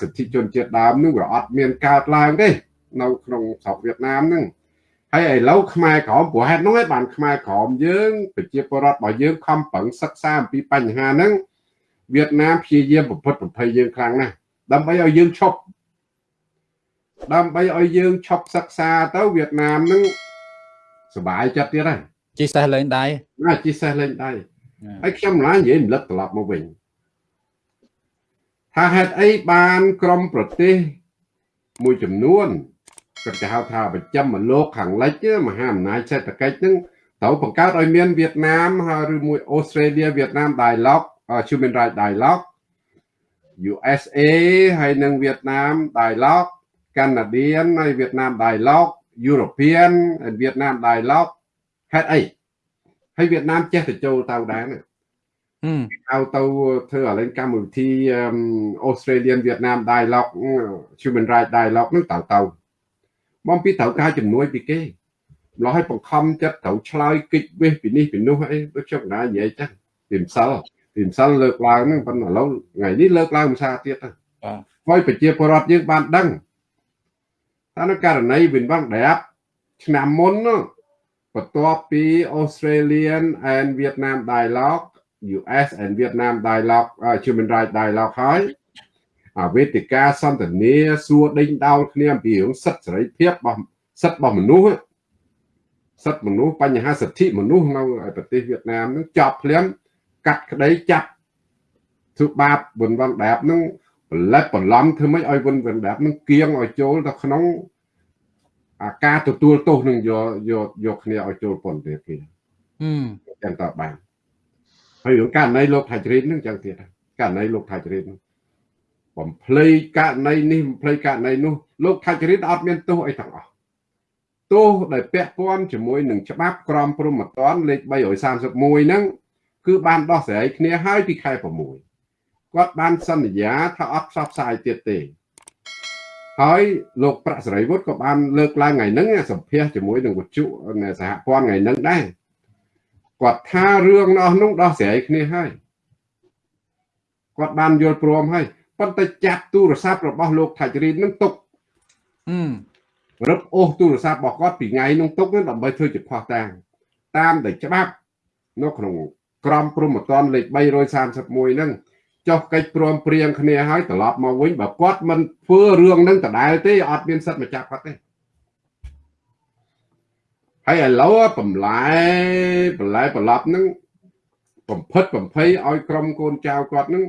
សិទ្ធិជនជាតិដើមនឹងវាអត់មានកើតឡើងទេនៅក្នុងស្រុកវៀតណាមហ្នឹងហើយឥឡូវខ្មែរក្រមព្រោះហេតុនោះឯងបានខ្មែរក្រមយើងប្រជាពលរដ្ឋរបស់យើងខំប្រឹងសិក្សាអំពីបញ្ហាហ្នឹងវៀតណាមព្យាយាមប្រព្រឹត្តប្រភ័យយើងខ្លាំងណាស់ដើម្បីឲ្យយើងឈប់ដើម្បីឲ្យយើងឈប់សិក្សាទៅវៀតណាមហ្នឹងសុបាយចិត្តទៀតហើយជីសេះលេងដៃណាជីសេះលេងដៃហើយខ្ញុំម្ល៉េះនិយាយរំលឹកត្រឡប់មកវិញ ថាហេតុអីបានក្រមប្រទេសមួយចំនួនគាត់គេហៅថាប្រចាំលោកខាងលិចមហាអំណាចសេដ្ឋកិច្ចហ្នឹងត្រូវបង្កើតឲ្យមានវៀតណាមឬមួយអូស្ត្រាលីវៀតណាម dialogue human rights dialogue USA ហើយនិងវៀតណាម dialogue Canadian ហើយវៀតណាម dialogue European ហើយវៀតណាម dialogue ហេតុអីហើយវៀតណាមចេះទៅចូលទៅដែរណា ហៅទៅធ្វើឥឡូវកម្មវិធី Australian Vietnam Dialogue Human Rights Dialogue នឹងទៅទៅមកពីត្រូវការជំនួយពីគេម្ល៉េះឲ្យបង្ខំចិត្តត្រូវឆ្លើយគិច្ចវេះពីនេះពីនោះអីដូចខ្ញុំណានិយាយចឹងពីម្សិលពីម្សិលលើកឡើងហ្នឹងប៉ុន្តែឥឡូវថ្ងៃនេះលើកឡើងភាសាទៀតទៅហើយប្រជាពលរដ្ឋយើងបានដឹងថានៅករណីវិនវងដាបឆ្នាំមុនបន្ទាប់ពី Australian and Vietnam dialogue US and Vietnam dialogue uh, human rights dialogue ហើយអាវេទិកាសន្ទនាសួរដេញដោលគ្នាអំពីរឿងសិទ្ធិសេរីភាពរបស់សិទ្ធិរបស់មនុស្សសិទ្ធិមនុស្សបញ្ហាសិទ្ធិមនុស្សនៅប្រទេសវៀតណាមនឹងចប់ភ្លាមកាត់ក្តីចាប់ធ្វើបាបវិនវងដាបនឹងផលិតបន្លំធ្វើម៉េចឲ្យវិនវងដាបនឹងគៀងឲ្យចូលទៅក្នុងអាការទទួលទោសនឹងយកយកយកគ្នាឲ្យចូលពន្ធនាគារហឹមចឹងតើបាន ហើយរឿងករណីលោកថៃជ្រីននឹងចឹងទៀតករណីលោកថៃជ្រីនបំភ្លៃករណីនេះបំភ្លៃករណីនោះលោកថៃជ្រីនអត់មានទោសអីទាំងអស់ទោសដែលពាក់ព័ន្ធជាមួយនឹងច្បាប់ក្រមព្រហ្មទណ្ឌលេខ331ហ្នឹងគឺបានដោះស្រាយគ្នាហើយពីខែ6គាត់បានសន្យាថាអត់ផ្សព្វផ្សាយទៀតទេហើយលោកប្រាក់សេរីវុឌ្ឍក៏បានលើកឡើងថ្ងៃហ្នឹងសម្ភាសជាមួយនឹងវិទ្យុសហព័ន្ធថ្ងៃហ្នឹងដែរ គាត់ថារឿងនោះនោះដោះស្រាយគ្នាហើយគាត់បានយល់ព្រមហើយប៉ុន្តែចាប់ទូរស័ព្ទរបស់លោកថាច់រីននឹងទុកអឺរឹបអូសទូរស័ព្ទរបស់គាត់ពីថ្ងៃនោះទុកដើម្បីធ្វើជាផោះតាំងតាមតែច្បាប់នៅក្នុងក្រមព្រហ្មទណ្ឌលេខ331ហ្នឹងចុះកិច្ចព្រមព្រៀងគ្នាហើយត្រឡប់មកវិញបើគាត់មិនធ្វើរឿងហ្នឹងដដែលទេអត់មានសិទ្ធិមកចាប់គាត់ទេ ហើយឥឡូវបន្លែបន្លែប្រឡប់ហ្នឹងបំផិតបំភ័យឲ្យក្រុមកូនចៅគាត់ហ្នឹង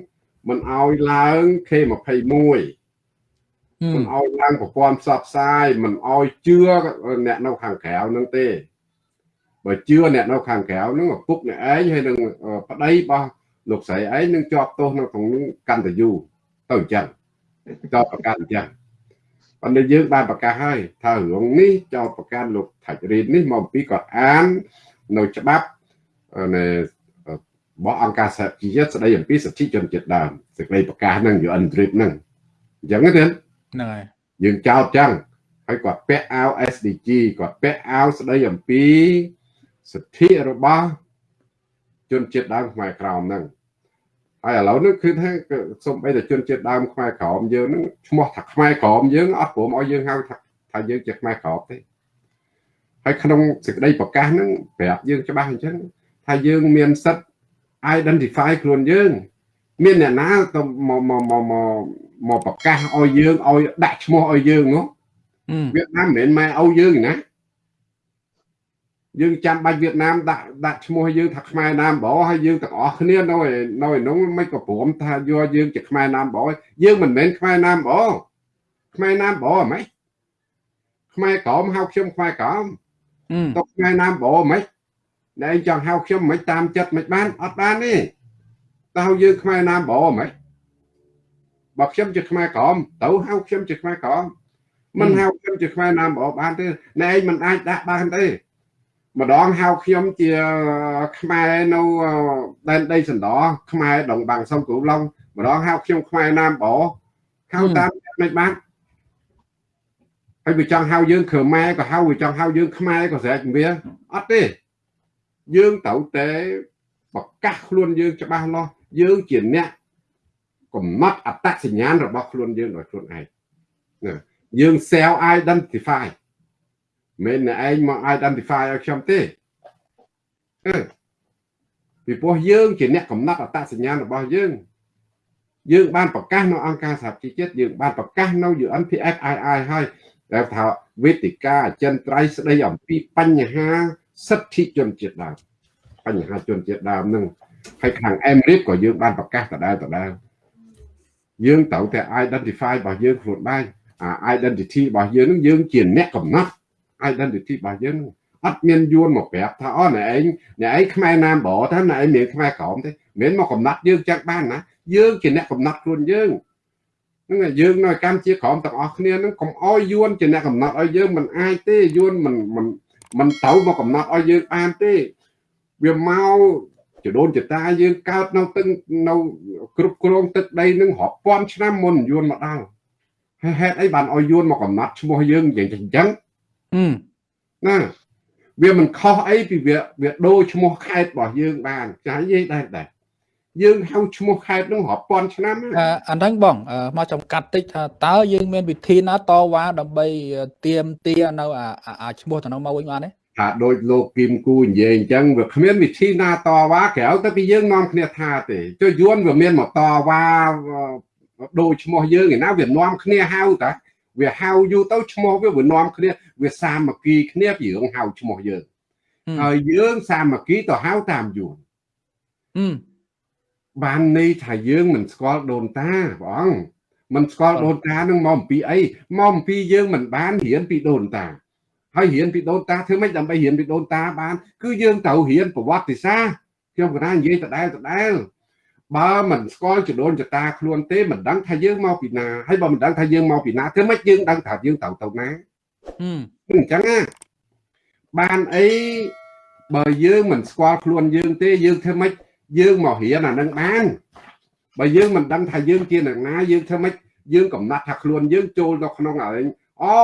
មិនឲ្យឡើង K21 មិនឲ្យឡើងប្រព័ន្ធផ្សព្វផ្សាយមិនឲ្យជឿអ្នកនៅខាងក្រៅហ្នឹងទេបើជឿអ្នកនៅខាងក្រៅហ្នឹងឪពុកអ្នកឯងហើយនឹងប្តីរបស់លោកស្រីឯងនឹងជាប់ទោសនៅក្នុងកាន់តែយូរទៅអញ្ចឹងចោតប្រកាសអញ្ចឹង ប៉ុន្តែយើងបានប្រកាសហើយថារឿងនេះចោតប្រកាសលោកថាច់រីននេះមកអំពីគាត់អាននៅច្បាប់នៃរបស់អង្គការសហជីវជាតិស្ដីអំពីសិទ្ធិជនជាតិដើមសេចក្តីប្រកាសហ្នឹង UN TRIP ហ្នឹងអញ្ចឹងទេហ្នឹងហើយយើងចោតចឹងហើយគាត់ពាក់អាវ SDG គាត់ពាក់អាវស្ដីអំពីសិទ្ធិរបស់ជនជាតិដើមខ្មែរក្រោមហ្នឹង ហើយឥឡូវនេះគឺថាសូម្បីតែជនជាតិដើមខ្មែរក្រោមយើងហ្នឹងឈ្មោះថាខ្មែរក្រោមយើងអត់ព្រមឲ្យយើងហៅថាថាយើងជាខ្មែរក្រោមទេហើយក្នុងសេចក្តីប្រកាសហ្នឹងប្រាប់យើងច្បាស់អញ្ចឹងថាយើងមានសិទ្ធិ identify ខ្លួនយើង មានអ្នកណាទៅមកមកមកមកប្រកាសឲ្យយើងឲ្យដាក់ឈ្មោះឲ្យយើងនោះវៀតណាមមិនមែនម៉ែឪយើងណា យើងចាំបាច់វៀតណាមដាក់ដាក់ឈ្មោះយើងថាខ្មែរណាមបោហើយយើងទាំងអស់គ្នានៅនៅក្នុងមិនក៏ព្រមថាយកយើងជាខ្មែរណាមបោយើងមិនមែនខ្មែរណាមបោខ្មែរណាមបោហ្មងខ្មែរក្រមហៅខ្ញុំខ្មែរក្រមតកខ្មែរណាមបោហ្មងណែចង់ហៅខ្ញុំមិនតាមចិត្តមិនបានអត់បានទេតើយើងខ្មែរណាមបោហ្មងបើខ្ញុំជាខ្មែរក្រមទៅហៅខ្ញុំជាខ្មែរក្រមមិនហៅខ្ញុំជាខ្មែរណាមបោបានទេណែឯងមិនអាចដាក់បានទេ ម្ដងហៅខ្ញុំជាខ្មែរនៅដែនដីសណ្ដោខ្មែរដងបាំងសុំគ្រូឡុងម្ដងហៅខ្ញុំខ្មែរណាមបោហៅតាមមិនបានហើយវាចង់ហៅយើងខ្មែរក៏ហៅវាចង់ហៅយើងខ្មែរក៏ស្រែកវាអត់ទេយើងត្រូវតែប្រកាសខ្លួនយើងច្បាស់លាស់យើងជាអ្នកកំណត់អត្តសញ្ញាណរបស់ខ្លួនយើងដោយខ្លួនឯងណាយើង self identify មិនអ្នកឯងមក identify ឲ្យខ្ញុំទេអឺពីព្រោះយើងជាអ្នកកំណត់អត្តសញ្ញាណរបស់យើងយើងបានប្រកាសនៅអង្គការសហជីវជាតិយើងបានប្រកាសនៅ UNPFII ហើយតែថាវេទិកាអចិន្ត្រៃយ៍ស្ដីអំពីបញ្ហាសិទ្ធិជនជាតិដើមបញ្ហាជនជាតិដើមនឹងហើយខាងអេមរីបក៏យើងបានប្រកាសដដែលដដែលយើងត្រូវតែ identify របស់យើងខ្លួនដែរអា identity របស់យើងនឹងយើងជាអ្នកកំណត់ identity របស់យើងនឹងអត់មានយួនមកប្រាប់ថាអូអ្នកឯងអ្នកឯងខ្មែរណាមបថាអ្នកឯងមានខ្មែរក្រមទេមិនមែនមកកំណត់យើងចឹងបានណាយើងជាអ្នកកំណត់ខ្លួនយើងហ្នឹងយើងនៅកម្ពុជាក្រមទាំងអស់គ្នាហ្នឹងកុំអោយយួនជាអ្នកកំណត់ឲ្យយើងមិនអាចទេយួនមិនមិនមិនត្រូវមកកំណត់ឲ្យយើងបានទេវាមកចដូនចតាយើងកើតនៅទឹកនៅគ្រប់គ្រងទឹកដីនឹងរាប់ពាន់ឆ្នាំមុនយួនមកដល់ហើយហេតុអីបានឲ្យយួនមកកំណត់ឈ្មោះយើងយ៉ាងចឹងចឹង ណាវាមិនខុសអីពីវាវាដូរឈ្មោះខេត្តរបស់យើងបានចានិយាយដែរដែរយើងហៅឈ្មោះខេត្តនោះរាប់ពាន់ឆ្នាំអាហ្នឹងបងមកចំកាត់តិចថាតើយើងមានវិធីណាតវ៉ាដើម្បីទៀមទានៅអាឈ្មោះទៅនោះមកវិញបានទេថាដូចលោកគឹមគូនិយាយអញ្ចឹងវាគ្មានវិធីណាតវ៉ាក្រៅទៅពីយើងនាំគ្នាថាទេចុះយួនវាមានមកតវ៉ាដូរឈ្មោះយើងឯណាវានាំគ្នាហៅតា វាហៅយូរទៅឈ្មោះវាវានាំគ្នាវាសាមគ្គីគ្នាពីរឿងហៅឈ្មោះយើងហើយយើងសាមគ្គីទៅហៅតាមយួនបានន័យថាយើងមិនស្គាល់ដូនតាបងមិនស្គាល់ដូនតានឹងមកអំពីអីមកអំពីយើងមិនបានរៀនពីដូនតាហើយរៀនពីដូនតាធ្វើម៉េចដើម្បីរៀនពីដូនតាបាន គឺយើងត្រូវរៀនប្រវត្តិសាស្ត្រខ្ញុំកណានិយាយដដែលដដែល បើមិនស្គាល់ចដូនចតាខ្លួនទេមិនដឹងថាយើងមកពីណាហើយបើមិនដឹងថាយើងមកពីណាធ្វើម៉េចយើងដឹងថាយើងត្រូវទៅណាអញ្ចឹងណាបានអីបើយើងមិនស្គាល់ខ្លួនយើងទេយើងធ្វើម៉េចយើងមករៀនអានឹងបានបើយើងមិនដឹងថាយើងជាអ្នកណាយើងធ្វើម៉េចយើងកំណត់ថាខ្លួនយើងចូលទៅក្នុងអីអូ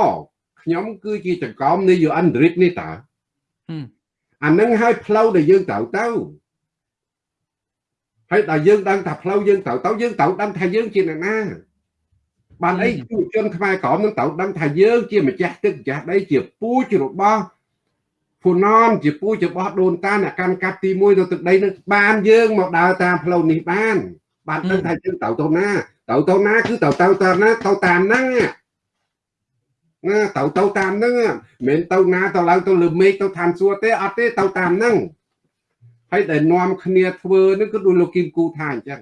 ខ្ញុំគឺជាចង្កោមនៃ UN Android នេះតើអានឹងឲ្យផ្លូវដែលយើងត្រូវទៅ ហើយដល់យើងដឹងថាផ្លូវយើងត្រូវទៅយើងត្រូវដឹងថាយើងជាអ្នកណាបានអីយុវជនខ្មែរក្រមនឹងត្រូវដឹងថាយើងជាម្ចាស់ទឹកម្ចាស់ដីជាពូជរបស់ហ្វូណនជាពូជរបស់ដូនតាអ្នកកាន់កាប់ទី1នៅទឹកដីនឹងបានយើងមកដើរតាមផ្លូវនេះបាន បានដឹងថាយើងត្រូវទៅណាត្រូវទៅណាគឺត្រូវទៅតាមណាទៅតាមហ្នឹងណាទៅទៅតាមហ្នឹងមិនទៅណាទៅឡើងទៅលើមេឃទៅឋានសួគ៌ទេអត់ទេទៅតាមហ្នឹង ហើយដែលនាំគ្នាធ្វើនឹងគឺដូចលោកគីមគូថាអញ្ចឹង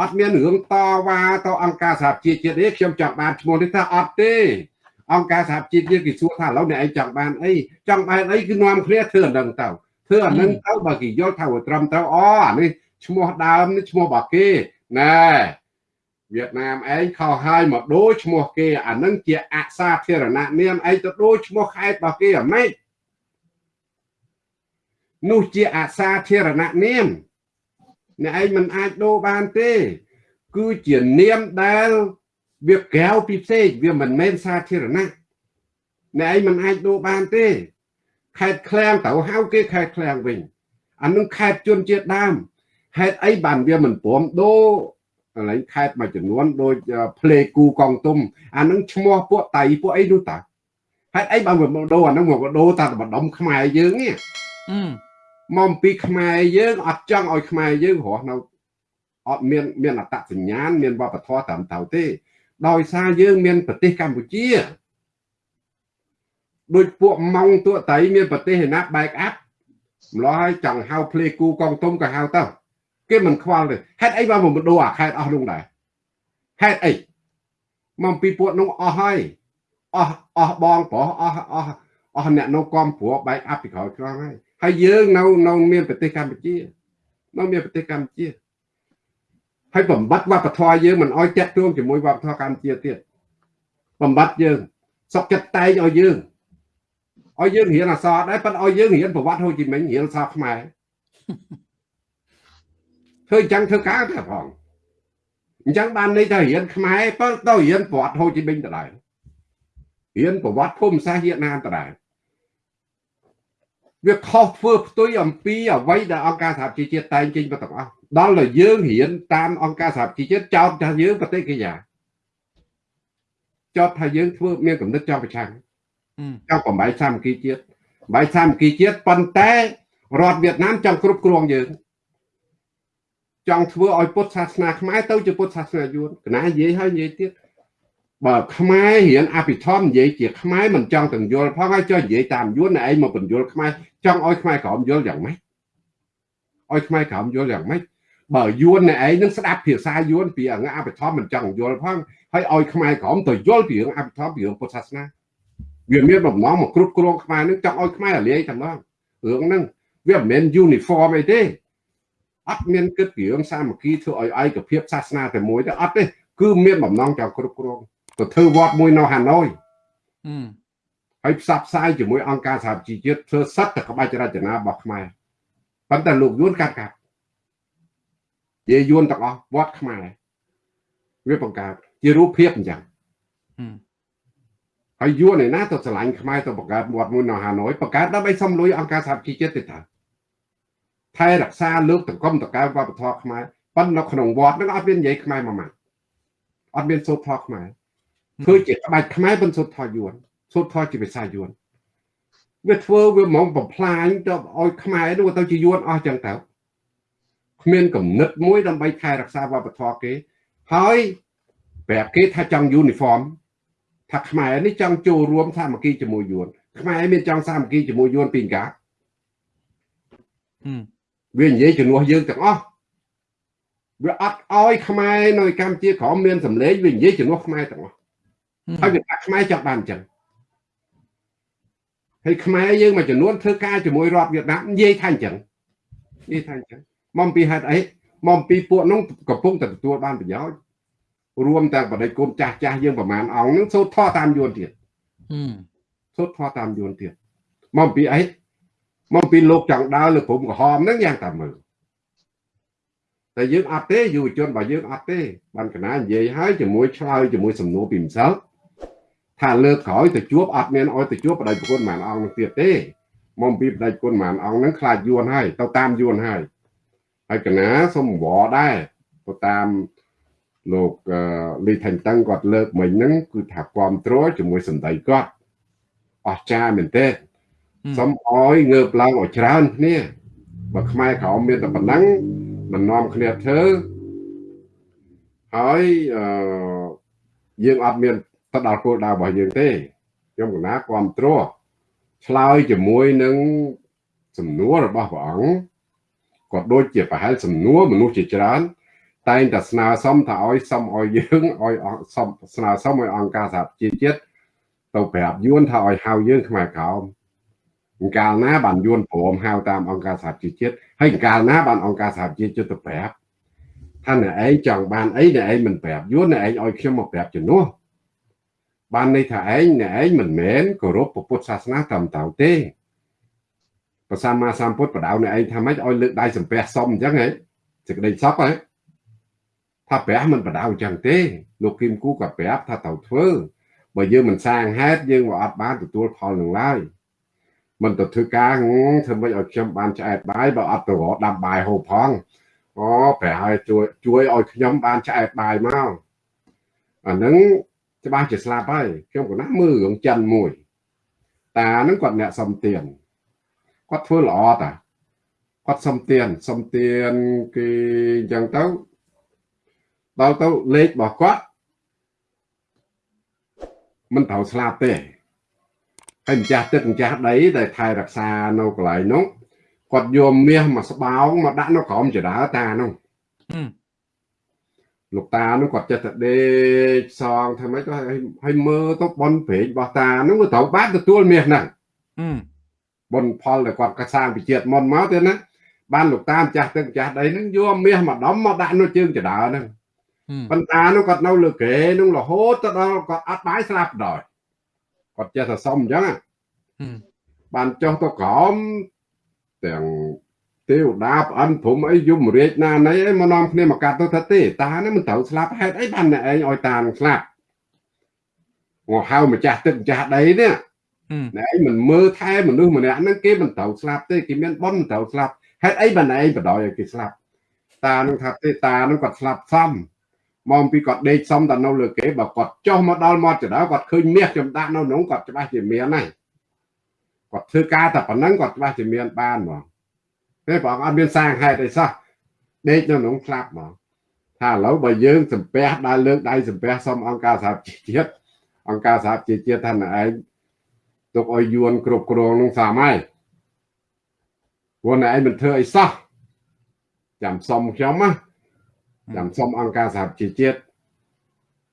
អត់មានរឿងតវ៉ាទៅអង្គការសហជីវជាតិទេខ្ញុំចង់បានឈ្មោះនេះថាអត់ទេអង្គការសហជីវជាតិគេសួរថាឥឡូវអ្នកឯងចង់បានអីចង់បានអីគឺនាំគ្នាធ្វើអានឹងទៅធ្វើអានឹងទៅបើគេយល់ថាវាត្រឹមត្រូវអូអានេះឈ្មោះដើមនេះឈ្មោះរបស់គេណែវៀតណាមឯងខុសហើយមកដូរឈ្មោះគេអានឹងជាអសាធារណៈនាមឯងទៅដូរឈ្មោះខេត្តរបស់គេអាម៉េច នោះជាអសាធារណៈនាមអ្នកឯងមិនអាចដូរបានទេ គឺជានាមដែលវាក្រៅពីផ្សេងវាមិនមែនសាធារណៈអ្នកឯងមិនអាចដូរបានទេខេតឃ្លាំងទៅហៅគេខេតឃ្លាំងវិញអានឹងខេតជនជាតិដើមហេតុអីបានវាមិនព្រមដូរកន្លែងខេតមួយចំនួនដូចផ្លេគូកងទុំអានឹងឈ្មោះពួកតៃពួកអីនោះតាហេតុអីបានមកដូរអានឹងមកដូរតាម្ដុំខ្មែរយើងនេះ មកពីខ្មែរយើងអត់ចង់ឲ្យខ្មែរយើងរស់នៅអត់មានមានអត្តសញ្ញាណមានវប្បធម៌តាមត្រូវទេ ដោយសារយើងមានប្រទេសកម្ពុជាដូចពួកម៉ោងទួតៃមានប្រទេសឯណា back up ម្ល៉េះហើយចង់ហៅភ្លេគូកងទុំក៏ហៅទៅគេមិនខ្វល់ទេហេតុអីបានមកដូរអាខេតអស់នោះដែរហេតុអីមកពីពួកនោះអស់ហើយអស់អស់បងប្រុសអស់អស់អស់អ្នកនៅកំព្រោះ back up ពីក្រោយក្រងហើយ ហើយយើងនៅនៅមានប្រទេសកម្ពុជានៅមានប្រទេសកម្ពុជាហើយបំបត្តិវប្បធម៌យើងមិនអោយចាក់ទួងជាមួយវប្បធម៌កម្ពុជាទៀតបំបត្តិយើងសុកចិត្តតែងឲ្យយើងឲ្យយើងរៀនអក្សរដែរប៉ុន្តែឲ្យយើងរៀនប្រវត្តិហូជីមិញរៀនអក្សរខ្មែរធ្វើអញ្ចឹងធ្វើការទេផងអញ្ចឹងបានន័យថារៀនខ្មែរប៉ុន្តែរៀនប្រវត្តិហូជីមិញដដែលរៀនប្រវត្តិភូមិសាស្ត្រវៀតណាមដដែល វាខុសធ្វើផ្ទុយអំពីអ្វីដែលអង្គការសហជីវជាតិតែងចេញមកទាំងអស់ដល់តែយើងរៀនតាមអង្គការសហជីវជាតិចោទថាយើងប្រទេសកិយាចោទថាយើងធ្វើមានកំណត់ចោទប្រឆាំងចង់បំបីសាមគ្គីជាតិបំបីសាមគ្គីជាតិប៉ុន្តែរដ្ឋវៀតណាមចង់គ្រប់គ្រងយើងចង់ធ្វើឲ្យពុទ្ធសាសនាខ្មែរទៅជាពុទ្ធសាសនាយួនកណានិយាយហើយនិយាយទៀត បើខ្មែររៀនអភិធម្មនិយាយជាខ្មែរមិនចង់ទាំងយល់ផងហើយចុះនិយាយតាមយួនឯងមកបញ្យល់ខ្មែរចង់ឲ្យខ្មែរក្រមយល់យ៉ាងម៉េចឲ្យខ្មែរក្រមយល់យ៉ាងម៉េចបើយួនឯងនឹងស្ដាប់ភាសាយួនពីអង្គអភិធម្មមិនចង់យល់ផងហើយឲ្យខ្មែរក្រមទៅយល់ពីរឿងអភិធម្មពីរឿងពុទ្ធសាសនាវាមានបំណងមកគ្រប់គ្រងខ្មែរនឹងចង់ឲ្យខ្មែររលាយតែម្ដងរឿងហ្នឹងវាមិនមែន uniform អីទេអត់មានគិតពីរឿងសាមគ្គីធ្វើឲ្យឯកភាពសាសនាតែមួយទេអត់ទេគឺមានបំណងចង់គ្រប់គ្រង ទៅធ្វើវត្តមួយនៅហាណូយហើយផ្សព្វផ្សាយជាមួយអង្គការសហជីវជាតិធ្វើសិទ្ធិក្បាច់រចនារបស់ខ្មែរប៉ុន្តែលោកយួនកាត់កាត់និយាយយួនទាំងអស់វត្តខ្មែរវាបង្កើតជារូបភាពអញ្ចឹងហើយយួនឯណាទៅឆ្លាញ់ខ្មែរទៅបង្កើតវត្តមួយនៅហាណូយបង្កើតដើម្បីសុំលុយអង្គការសហជីវជាតិទេតាថែរក្សាលើកតង្គមតកើវប្បធម៌ខ្មែរប៉ុន្តែនៅក្នុងវត្តហ្នឹងអត់មាននិយាយខ្មែរមួយម៉ាត់អត់មានសូត្រធម៌ខ្មែរ ធ្វើជាក្បាច់ខ្មែរប៉ុន្តែសូត្រធម៌យួនសូត្រធម៌ជាភាសាយួនវាធ្វើវាហ្មងបំផ្លាញទៅឲ្យខ្មែរនោះទៅជាយួនអស់ចឹងទៅគ្មានគំនិតមួយដើម្បីថែរក្សាវប្បធម៌គេហើយប្រាប់គេថាចង់យូនីហ្វមថាខ្មែរនេះចង់ចូលរួមសាមគ្គីជាមួយយួនខ្មែរមានចង់សាមគ្គីជាមួយយួនពីកាវានិយាយជំនួសយើងទាំងអស់វាអត់ឲ្យខ្មែរនៅកម្ពុជាក្រមមានសម្លេងវានិយាយជំនួសខ្មែរទាំងអស់ ហើយវាថាខ្មែរចង់បានអញ្ចឹងហើយខ្មែរយើងមួយចំនួនធ្វើការជាមួយរដ្ឋវៀតណាមនិយាយថាអញ្ចឹងនិយាយថាអញ្ចឹងមកពីហេតុអីមកពីពួកនោះកំពុងតែទទួលបានប្រយោជន៍រួមទាំងបដិគុណចាស់ចាស់យើងប្រមាណអង្គនឹងសូត្រធម៌តាមយួនទៀតសូត្រធម៌តាមយួនទៀតមកពីអីមកពីលោកចង់ដើរលើព្រំក្រហមហ្នឹងយ៉ាងតាមមើលតែយើងអត់ទេយុវជនរបស់យើងអត់ទេបានកណានិយាយហើយជាមួយឆ្លើយជាមួយសំណួរពីម្សិល ថាលើកក្រោយទៅជួបអត់មានអោយទៅជួបបដិប្រគុណម៉ានអង្គនឹងទៀតទេមកពីបដិគុណម៉ានអង្គនឹងខ្លាចយួនហើយទៅតាមយួនហើយហើយកណាសូមវល់ដែរទៅតាមលោកលីថៃតឹងគាត់លើកមិញហ្នឹងគឺថាគ្រប់គ្រងជាមួយសម្ដីគាត់អស្ចារ្យមែនទេសូមអោយងើបឡើងឲ្យច្រើនគ្នាបើខ្មែរក្រមមានតែប៉ុណ្ណឹងមិននាំគ្នាធ្វើហើយអឺយើងអត់មាន ទៅដល់គោលដៅរបស់យើងទេខ្ញុំកណាគ្រប់គ្រងឆ្លើយជាមួយនឹងសំណួររបស់ព្រះអង្គក៏ដូចជាប្រហែលសំណួរមនុស្សជាច្រើន តែងតែស្នើសុំថាឲ្យសុំឲ្យយើងឲ្យសុំស្នើសុំឲ្យអង្គការសហជីវជាតិទៅប្រាប់យួនថាឲ្យហៅយើងខ្មែរក្រោមកាលណាបានយួនព្រមហៅតាមអង្គការសហជីវជាតិហើយកាលណាបានអង្គការសហជីវជាតិទៅប្រាប់ថាអ្នកឯងចង់បានអីអ្នកឯងមិនប្រាប់យួនអ្នកឯងឲ្យខ្ញុំមកប្រាប់ជំនួស បានន័យថាឯងអ្នកឯងមិនមែនគោរពពុទ្ធសាសនាត្រឹមត្រូវទេព្រះសម្មាសម្ពុទ្ធបដៅអ្នកឯងថាម៉េចឲ្យលើកដៃសំពះសុំអញ្ចឹងហ៎សេចក្តីសពហ៎ថាព្រះមិនបដៅអញ្ចឹងទេលោកគឹមគូក៏ប្រាប់ថាត្រូវធ្វើបើយើងមិនសាងហេតុយើងក៏អត់បានទទួលផលនឹងឡើយមិនទៅធ្វើការធ្វើមិនឲ្យខ្ញុំបានឆ្អែតបាយបើអត់ទៅរកដាំបាយហូបផងអូប្រហែលជួយជួយឲ្យខ្ញុំបានឆ្អែតបាយមកអាហ្នឹង ច្បាស់ជាស្លាប់ហើយខ្ញុំក៏ណាមើលរឿងចិនមួយ តាហ្នឹងគាត់អ្នកសំទៀនគាត់ធ្វើល្អតាគាត់សំទៀនសំទៀនគេអញ្ចឹងទៅដល់ទៅលេខរបស់គាត់មិនត្រូវស្លាប់ទេហើយម្ចាស់ទឹកម្ចាស់ដីដែលថែរក្សានៅកន្លែងនោះគាត់យកមាសមកស្បោងមកដាក់នៅក្រោមចដើតានោះ លោកតានោះគាត់ចិត្តតែដេកសងធ្វើម៉េចទៅឲ្យមើលទៅបនព្រេងរបស់តានោះក៏ត្រូវបានទទួលមាសហ្នឹងបនផលដែលគាត់កសាងវិជាតិមុនមកទៀតណាបានលោកតាម្ចាស់ទឹកម្ចាស់ដីហ្នឹងយកមាសមកដំមកដាក់នៅជើងចដើហ្នឹងប៉ុន្តែនោះគាត់នៅលើគេនោះរហូតទៅដល់គាត់អត់បាយស្លាប់ដល់គាត់ចេះតែសុំអញ្ចឹងបានចុះទៅក្រោមទាំង ទេវតាប្អិនព្រំអីយមរាជណាណីអីមកនាំគ្នាមកកាត់ទៅថាទេតានេះមិនត្រូវស្លាប់ហេតុអីបានអ្នកឯងឲ្យតានឹងស្លាប់មកហៅម្ចាស់ទឹកម្ចាស់ដីនេះអ្នកឯងមិនមើលថែមនុស្សម្នាក់ហ្នឹងគេមិនត្រូវស្លាប់ទេគេមានប៉ុនមិនត្រូវស្លាប់ហេតុអីបានឯងបដ ாய் ឲ្យគេស្លាប់តានឹងថាទេតានឹងគាត់ស្លាប់សំមកពីគាត់ដេកសំតែនៅលើគេបើគាត់ចុះមកដល់មាត់ចដៅគាត់ឃើញមាសចំដាក់នៅក្នុងគាត់ច្បាស់ជាមានហើយគាត់ធ្វើការតែប៉ុណ្ណឹងគាត់ច្បាស់ជាមានបានហ្មង ទេបងអត់មានសាងហេតុអីសោះដេកនៅក្នុងស្លាប់ហ្មងថាឥឡូវបើយើងសំពះដើរលើកដៃសំពះសុំអង្គការសហជីវជាតិអង្គការសហជីវជាតិថាណឯងទុកឲ្យយួនគ្រប់គ្រងនឹងសាមហើយព្រោះណែឯងមិនធ្វើអីសោះចាំសុំខ្ញុំណាចាំសុំអង្គការសហជីវជាតិ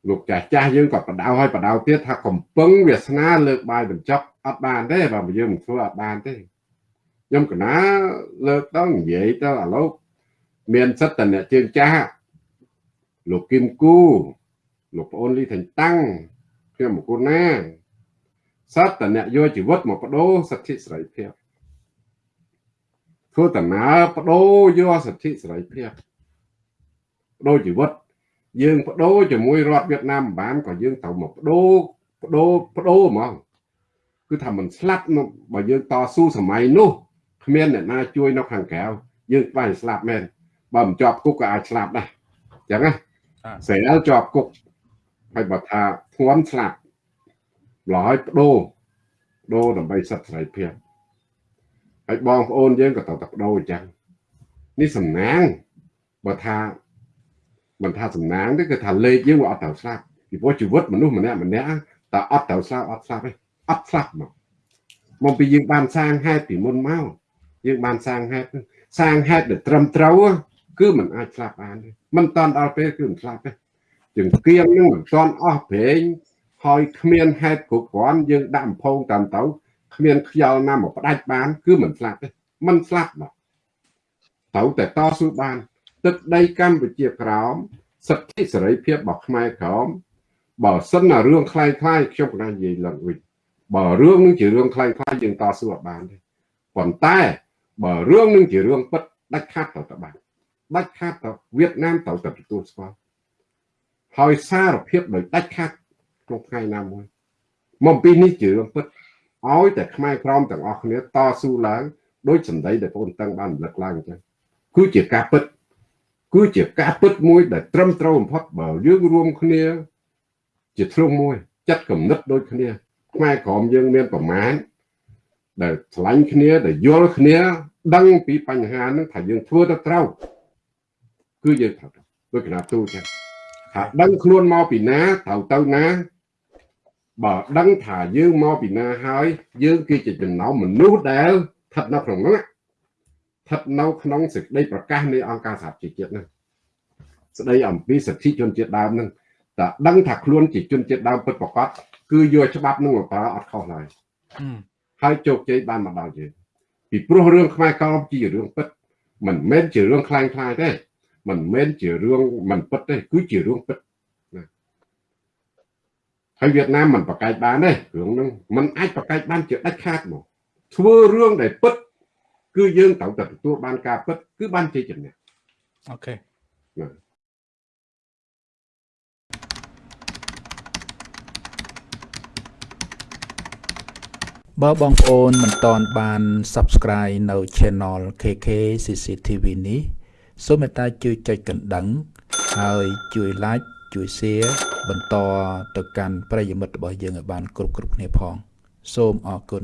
លោកចាស់ចាស់យើងក៏បដៅឲ្យបដៅទៀតថាកំពឹងវាសនាលើកបាយបញ្ចប់អត់បានទេបើយើងមិនធ្វើអត់បានទេ ខ្ញុំកណាលើកទៅនិយាយទៅឥឡូវមានសិទ្ធិតអ្នកជើងចាស់លោកគឹមគូលោកប្អូនលីថេងតាំងខ្ញុំមកគូណាសិទ្ធិតអ្នកយកជីវិតមកបដូរសិទ្ធិសេរីភាពធ្វើដំណើរបដូរយកសិទ្ធិសេរីភាពបដូរជីវិតយើងបដូរជាមួយរដ្ឋវៀតណាមបានក៏យើងត្រូវមកបដូរបដូរបដូរហ្មងគឺថាមិនស្លាប់បើយើងតស៊ូសម័យនោះ គ្មានអ្នកណាជួយនៅខាងក្រៅយើងខ្វាយស្លាប់មែនបើមិនជាប់គុកក៏អាចស្លាប់ដែរអញ្ចឹងណាស្រាលជាប់គុកហើយបើថាធ្ងន់ស្លាប់ឡហើយបដូរបដូរដើម្បីសិទ្ធិសេរីភាពហើយបងប្អូនយើងក៏ត្រូវតែបដូរអញ្ចឹងនេះសំណាងបើថាមិនថាសំណាងទេគឺថាលេខយើងវាអត់ត្រូវស្លាប់ពីព្រោះជីវិតមនុស្សម្នាក់ម្នាក់តើអត់ត្រូវស្លាប់អត់ស្លាប់ទេអត់ស្លាប់មកមកពីយើងបានសាងហេតុពីមុនមក យើងបានសាងហេតុសាងហេតុដែលត្រឹមត្រូវគឺมันអាចស្លាប់បានទេมันតាន់ដល់ពេលគឺមិនស្លាប់ទេជាងគៀងនឹងមិនតាន់អស់ព្រេងហើយគ្មានហេតុគ្រប់គ្រាន់យើងដាក់អំភងតាមទៅគ្មានខ្យល់ណាមកផ្ដាច់បានគឺមិនស្លាប់ទេមិនស្លាប់មកត្រូវតែតស៊ូបាន ទឹកដីកម្ពុជាក្រោមសិទ្ធិសេរីភាពរបស់ខ្មែរក្រោមបើសិនណារឿងคล้ายคล้ายខ្ញុំក៏និយាយឡើងវិញបើរឿងនឹងជារឿងคล้ายคล้ายយើងតស៊ូអត់បានទេប៉ុន្តែ បើរឿងនឹងជារឿងពិតដាច់ខាតទៅតបានដាច់ខាតទៅវៀតណាមត្រូវតែទទួលស្គាល់ហើយសារភាពដោយដាច់ខាតក្នុងថ្ងៃណាមួយមកពីនេះជារឿងពិតឲ្យតែខ្មែរក្រមទាំងអស់គ្នាតស៊ូឡើងដោយសម្ដីដែលបងតឹងបានរំលឹកឡើងអញ្ចឹងគឺជាការពិតគឺជាការពិតមួយដែលត្រឹមត្រូវបំផុតបើយើងរួមគ្នា ជាធ្លុងមួយចិត្តគំនិតដូចគ្នាខ្មែរក្រមយើងមានប្រមាណ ដែលឆ្លាញ់គ្នាដែលយល់គ្នា ដឹងពីបញ្ហានឹងថាយើងធ្វើទៅត្រូវគឺយើងត្រូវដូចកណាទូចឹងថាដឹងខ្លួនមកពីណាត្រូវទៅណាបើដឹងថាយើងមកពីណាហើយ យើងគឺជាចំណោមមនុស្សដែលស្ថិតនៅក្នុងនោះស្ថិតនៅក្នុងសេចក្តីប្រកាសនៃអង្គការសហជីវជាតិនោះស្ដីអំពីសិទ្ធិជនជាតិដើមនឹងតែដឹងថាខ្លួនជាជនជាតិដើមពិតប្រាកដគឺយកច្បាប់នឹងមកប្រើអត់ខុសឡើយ ហើយជោគជ័យបានមកដល់យើងពីព្រោះរឿងខ្មែរក្រមជារឿងពិតមិនមែនជារឿងខ្លាំងខ្លាយទេមិនមែនជារឿងមិនពិតទេគឺជារឿងពិតណាហើយវៀតណាមមិនប្រកែកបានទេរឿងហ្នឹងมันអាចប្រកែកបានជាដាច់ខាតមកធ្វើរឿងដែលពិត គឺយើងត្រូវតែទទួលបានការពិត គឺបានជាជំនះអូខេណា បើបងប្អូនមិនតន់បាន Subscribe នៅ Channel KK CCTV នេះសូមមេត្តាជួយចុចកណ្ដឹង ហើយជួយ Like ជួយ Share បន្តទៅកាន់ប្រិយមិត្តរបស់យើងឲ្យបាន គ្រប់គ្រប់គ្នាផង សូមអរគុណ